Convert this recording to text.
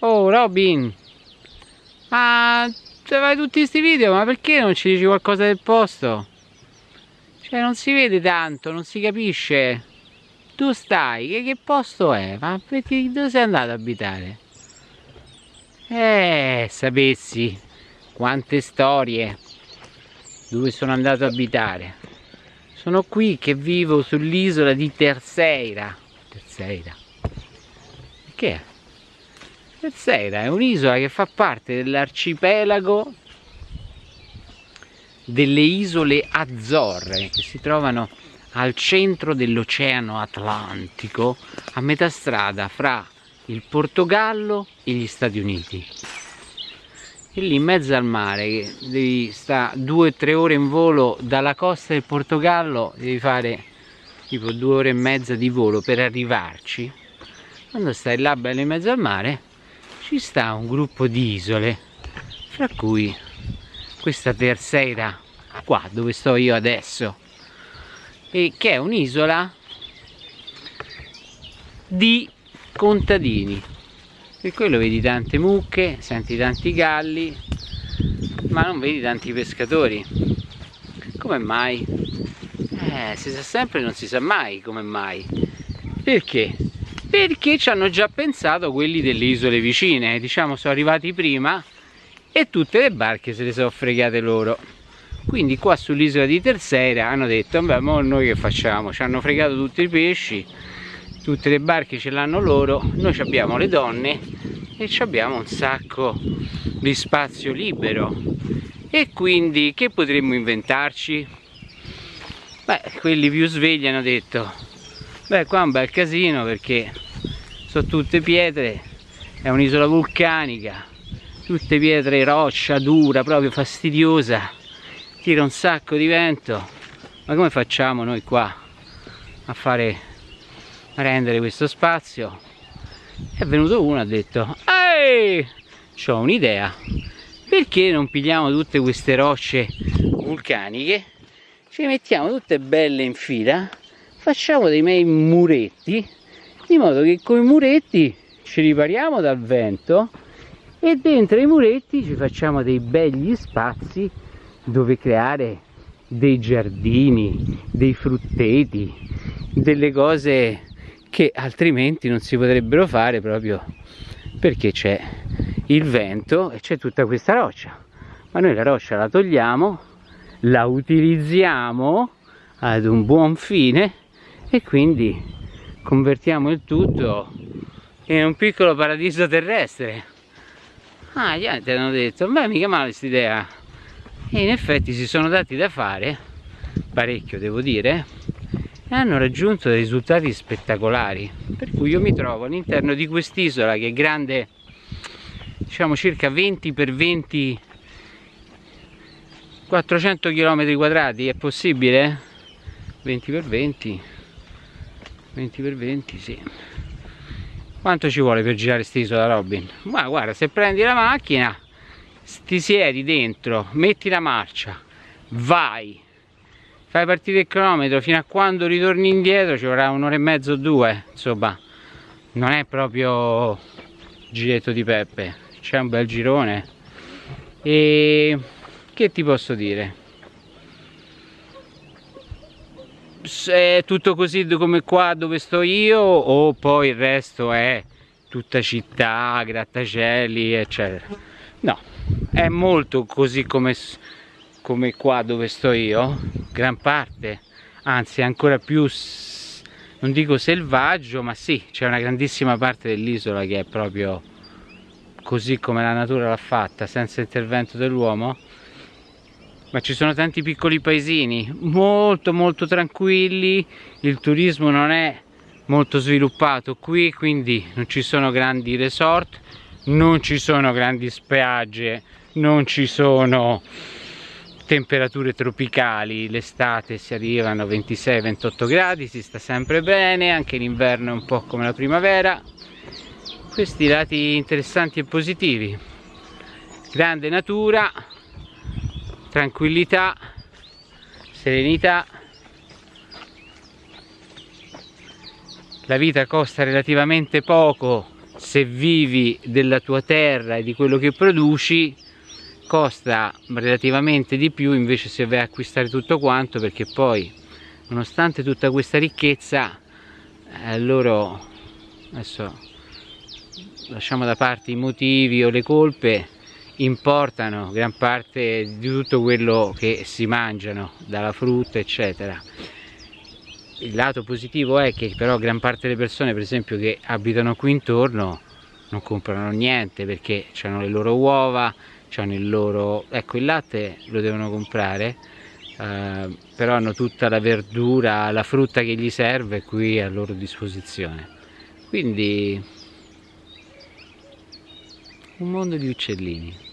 Oh Robin Ma se fai tutti questi video ma perché non ci dici qualcosa del posto? Cioè non si vede tanto, non si capisce Tu stai, che, che posto è? Ma perché dove sei andato ad abitare? Eh, sapessi quante storie dove sono andato ad abitare sono qui che vivo sull'isola di Terceira. Terceira? Che è? Terceira è un'isola che fa parte dell'arcipelago delle isole Azzorre che si trovano al centro dell'Oceano Atlantico a metà strada fra il Portogallo e gli Stati Uniti e lì in mezzo al mare devi stare due o tre ore in volo dalla costa del Portogallo devi fare tipo due ore e mezza di volo per arrivarci. Quando stai là bello in mezzo al mare ci sta un gruppo di isole fra cui questa terzeira qua dove sto io adesso e che è un'isola di contadini per quello vedi tante mucche, senti tanti galli, ma non vedi tanti pescatori. Come mai? Eh, si sa sempre non si sa mai come mai. Perché? Perché ci hanno già pensato quelli delle isole vicine, diciamo sono arrivati prima e tutte le barche se le sono fregate loro. Quindi qua sull'isola di Terceira hanno detto, beh, ma noi che facciamo? Ci hanno fregato tutti i pesci, tutte le barche ce l'hanno loro noi abbiamo le donne e abbiamo un sacco di spazio libero e quindi che potremmo inventarci? beh quelli più svegli hanno detto beh qua è un bel casino perché sono tutte pietre è un'isola vulcanica tutte pietre roccia dura proprio fastidiosa tira un sacco di vento ma come facciamo noi qua a fare rendere questo spazio. È venuto uno e ha detto ehi ho un'idea. Perché non pigliamo tutte queste rocce vulcaniche? Ci mettiamo tutte belle in fila facciamo dei miei muretti di modo che con i muretti ci ripariamo dal vento e dentro i muretti ci facciamo dei begli spazi dove creare dei giardini, dei frutteti, delle cose che altrimenti non si potrebbero fare proprio perché c'è il vento e c'è tutta questa roccia. Ma noi la roccia la togliamo la utilizziamo ad un buon fine e quindi convertiamo il tutto in un piccolo paradiso terrestre. Ah gli altri hanno detto beh mica male questa idea. E in effetti si sono dati da fare parecchio devo dire e hanno raggiunto dei risultati spettacolari per cui io mi trovo all'interno di quest'isola che è grande diciamo circa 20 per 20 400 km quadrati è possibile? 20 per 20 20 per 20 sì quanto ci vuole per girare quest'isola Robin? ma guarda se prendi la macchina ti siedi dentro metti la marcia vai fai partire il cronometro fino a quando ritorni indietro ci vorrà un'ora e mezzo o due insomma. Non è proprio giretto di peppe c'è un bel girone. E che ti posso dire? È tutto così come qua dove sto io o poi il resto è tutta città, grattacieli eccetera. No, è molto così come come qua dove sto io gran parte anzi ancora più non dico selvaggio ma sì c'è una grandissima parte dell'isola che è proprio così come la natura l'ha fatta senza intervento dell'uomo. Ma ci sono tanti piccoli paesini molto molto tranquilli il turismo non è molto sviluppato qui quindi non ci sono grandi resort non ci sono grandi spiagge non ci sono temperature tropicali l'estate si arrivano a 26-28 gradi si sta sempre bene anche l'inverno è un po' come la primavera. Questi lati interessanti e positivi. Grande natura tranquillità serenità. La vita costa relativamente poco se vivi della tua terra e di quello che produci costa relativamente di più invece se vai a acquistare tutto quanto perché poi nonostante tutta questa ricchezza eh, loro adesso lasciamo da parte i motivi o le colpe importano gran parte di tutto quello che si mangiano dalla frutta eccetera. Il lato positivo è che però gran parte delle persone per esempio che abitano qui intorno non comprano niente perché hanno le loro uova hanno il loro ecco il latte lo devono comprare eh, però hanno tutta la verdura la frutta che gli serve qui a loro disposizione quindi un mondo di uccellini